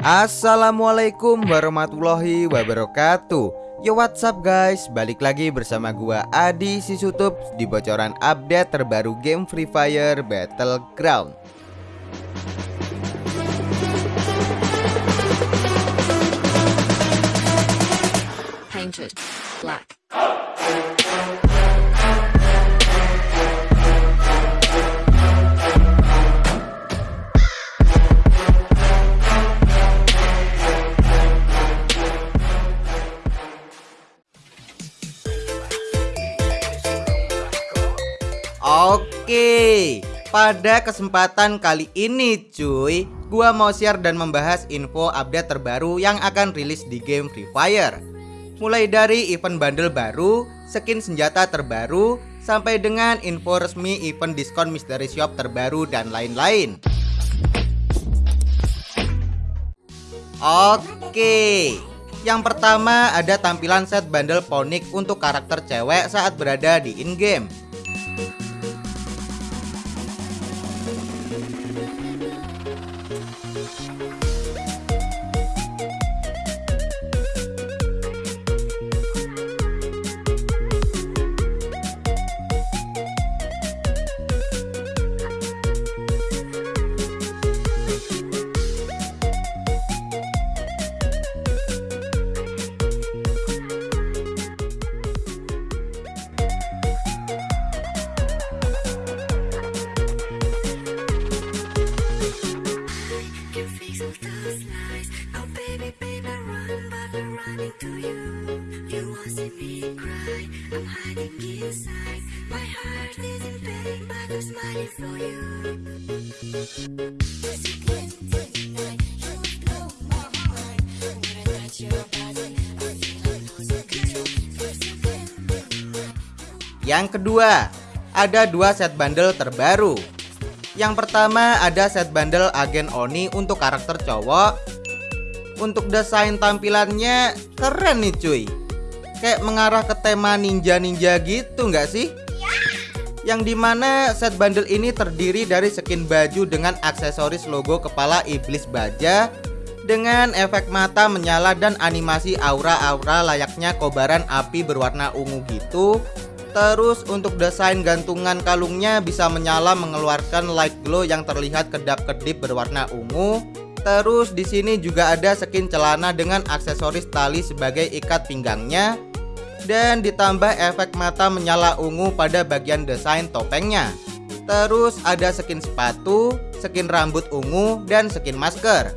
Assalamualaikum warahmatullahi wabarakatuh. Yo what's up guys? Balik lagi bersama gua Adi Sisutup Di bocoran update terbaru game Free Fire Battleground. Painted black. Pada kesempatan kali ini cuy Gua mau share dan membahas info update terbaru yang akan rilis di game Free Fire. Mulai dari event bundle baru, skin senjata terbaru, sampai dengan info resmi event diskon mystery shop terbaru dan lain-lain. Oke Yang pertama ada tampilan set bundle ponik untuk karakter cewek saat berada di in-game Música Yang kedua, ada dua set bundle terbaru. Yang pertama ada set bundle Agen Oni untuk karakter cowok. Untuk desain tampilannya keren nih cuy. Kayak mengarah ke tema ninja-ninja gitu nggak sih? Yang di mana set bundle ini terdiri dari skin baju dengan aksesoris logo kepala iblis baja dengan efek mata menyala dan animasi aura-aura layaknya kobaran api berwarna ungu gitu Terus untuk desain gantungan kalungnya bisa menyala mengeluarkan light glow yang terlihat kedap-kedip berwarna ungu. Terus di sini juga ada skin celana dengan aksesoris tali sebagai ikat pinggangnya dan ditambah efek mata menyala ungu pada bagian desain topengnya. Terus ada skin sepatu, skin rambut ungu dan skin masker.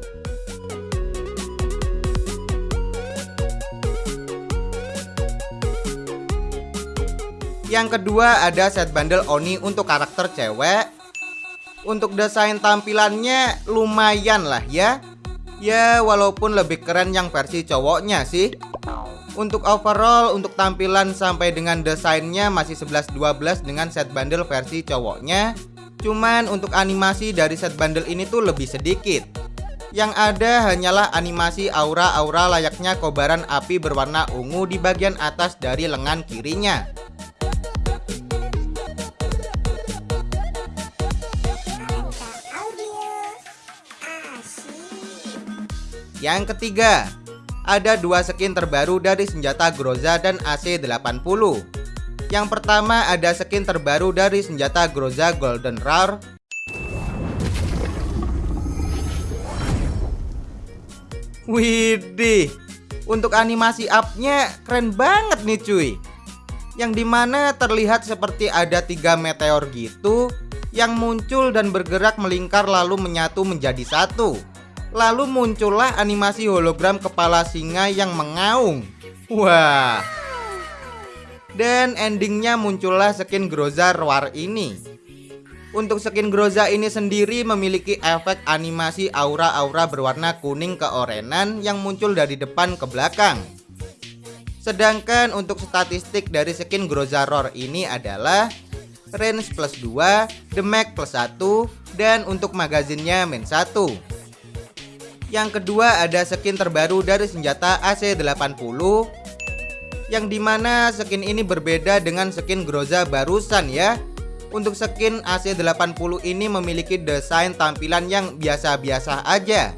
Yang kedua ada set bundle Oni untuk karakter cewek Untuk desain tampilannya lumayan lah ya Ya walaupun lebih keren yang versi cowoknya sih Untuk overall untuk tampilan sampai dengan desainnya masih 11-12 dengan set bundle versi cowoknya Cuman untuk animasi dari set bundle ini tuh lebih sedikit yang ada hanyalah animasi aura-aura layaknya kobaran api berwarna ungu di bagian atas dari lengan kirinya. Yang ketiga, ada dua skin terbaru dari senjata Groza dan AC80. Yang pertama ada skin terbaru dari senjata Groza Golden Roar. Widih, untuk animasi upnya keren banget nih cuy. Yang di mana terlihat seperti ada tiga meteor gitu yang muncul dan bergerak melingkar lalu menyatu menjadi satu. Lalu muncullah animasi hologram kepala singa yang mengaung. Wah. Dan endingnya muncullah skin Groza Roar ini. Untuk skin Groza ini sendiri memiliki efek animasi aura-aura berwarna kuning keorenan yang muncul dari depan ke belakang. Sedangkan untuk statistik dari skin Groza Roar ini adalah range plus 2, damage plus 1, dan untuk magazinnya min 1. Yang kedua ada skin terbaru dari senjata AC80 Yang di mana skin ini berbeda dengan skin Groza barusan ya Untuk skin AC80 ini memiliki desain tampilan yang biasa-biasa aja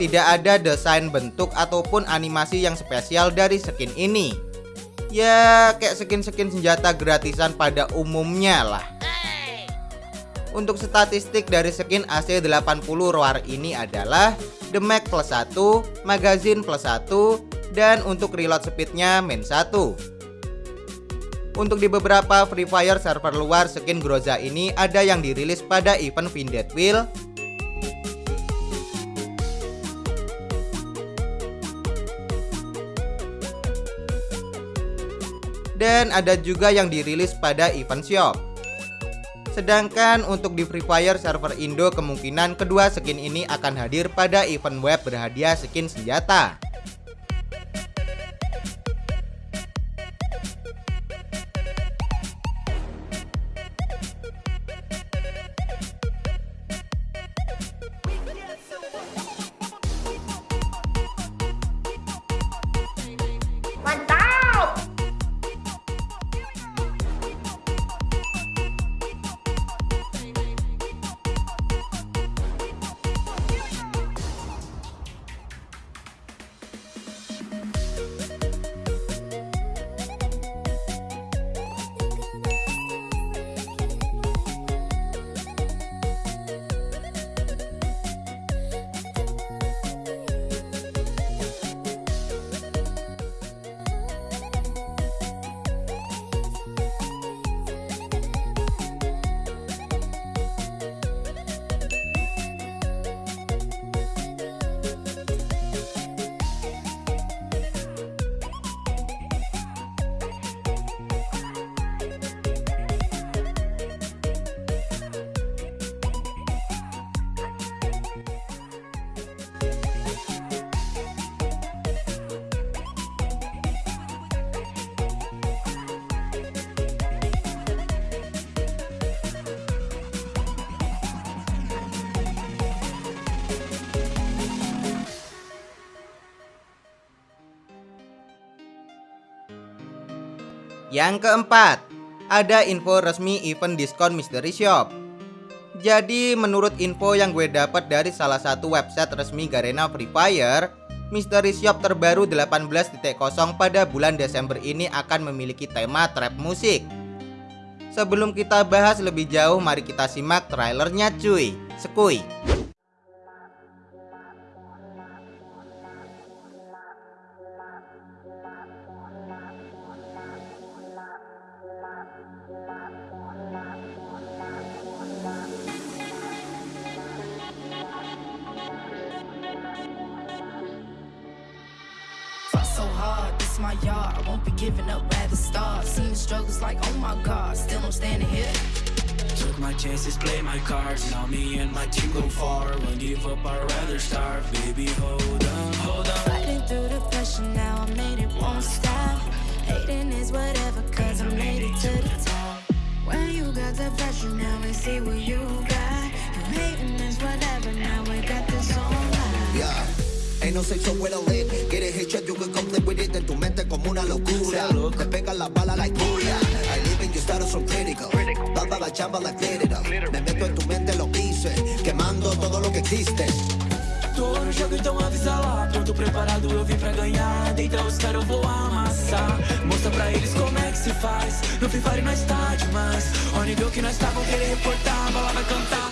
tidak ada desain bentuk ataupun animasi yang spesial dari skin ini. Ya, kayak skin-skin senjata gratisan pada umumnya lah. Untuk statistik dari skin AC80 Roar ini adalah Damage plus 1, Magazine plus 1, dan untuk reload speednya main 1. Untuk di beberapa Free Fire server luar skin Groza ini ada yang dirilis pada event Vinded Wheel dan ada juga yang dirilis pada event shop. Sedangkan untuk di Free Fire server Indo kemungkinan kedua skin ini akan hadir pada event web berhadiah skin senjata. Yang keempat, ada info resmi event diskon Mystery Shop. Jadi menurut info yang gue dapat dari salah satu website resmi Garena Free Fire, Mystery Shop terbaru 18.0 pada bulan Desember ini akan memiliki tema trap musik. Sebelum kita bahas lebih jauh, mari kita simak trailernya cuy. Sekui. This my yard. I won't be giving up, rather start. Seen the struggles like, oh my god, still I'm standing here. Took my chances, play my cards. Now me and my team go far. Won't give up, I'd rather starve. Baby, hold on, hold on. Fighting through the pressure, now I made it, won't stop. Hating is whatever, cause I made it to the top. When you got the pressure, now we see what you got. You hating is whatever, now we got this on live. Yeah. Ain't no sexo with a lick. Get a hit check, you can complete with it. En tu mente como una locura. Te pegan la bala like booyah. I live in your status so critical. Dada la chamba it up. Me meto en tu mente lo hice. Quemando todo lo que existe. Tô no jogo, então avisa lá. Pronto, preparado, eu vim pra ganhar. Dentro os caras eu vou amassar. Mostra pra eles como é que se faz. No Free Fire nós tá demais. Ó, nível que nós tá, vão querer reportar. Bala vai cantar.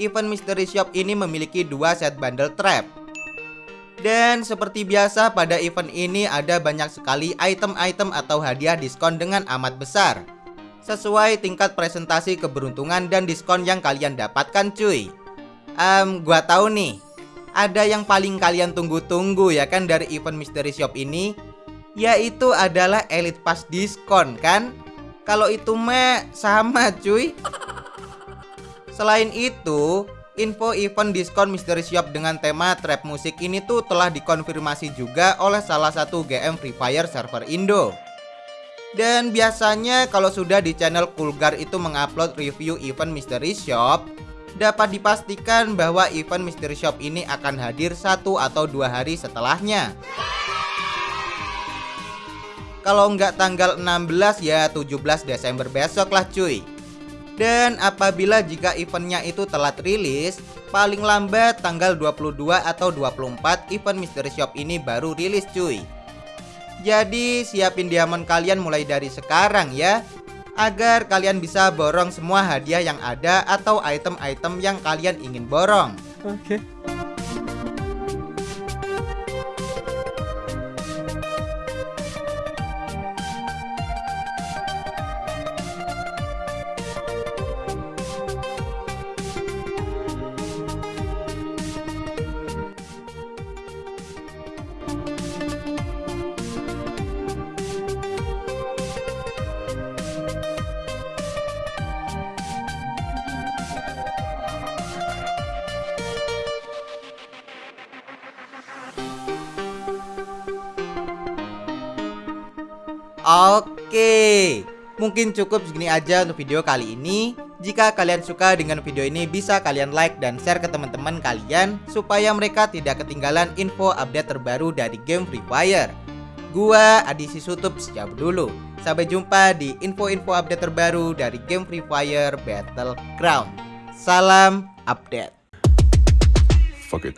event Mystery Shop ini memiliki dua set bundle trap. Dan seperti biasa pada event ini ada banyak sekali item-item atau hadiah diskon dengan amat besar. Sesuai tingkat presentasi keberuntungan dan diskon yang kalian dapatkan cuy. Em, gua tahu nih. ada yang paling kalian tunggu-tunggu ya kan dari event Mystery Shop ini Yaitu adalah Elite Pass diskon kan Kalau itu mah sama cuy Selain itu Info event diskon Mystery Shop dengan tema trap musik ini tuh telah dikonfirmasi juga oleh salah satu GM Free Fire server Indo. Dan biasanya kalau sudah di channel Kulgar itu mengupload review event Mystery Shop Dapat dipastikan bahwa event Mystery Shop ini akan hadir satu atau dua hari setelahnya. Kalau nggak tanggal 16 ya 17 Desember besok lah cuy Dan apabila jika eventnya itu telat rilis Paling lambat tanggal 22 atau 24 event Mystery Shop ini baru rilis cuy jadi siapin diamond kalian mulai dari sekarang ya Agar kalian bisa borong semua hadiah yang ada atau item-item yang kalian ingin borong Oke. Oke Mungkin cukup segini aja untuk video kali ini. Jika kalian suka dengan video ini bisa kalian like dan share ke teman-teman kalian Supaya mereka tidak ketinggalan info update terbaru dari game Free Fire. Gua Adi Sisutup sejauh dulu. Sampai jumpa di info-info update terbaru dari game Free Fire Battleground. Salam update. Fuck it.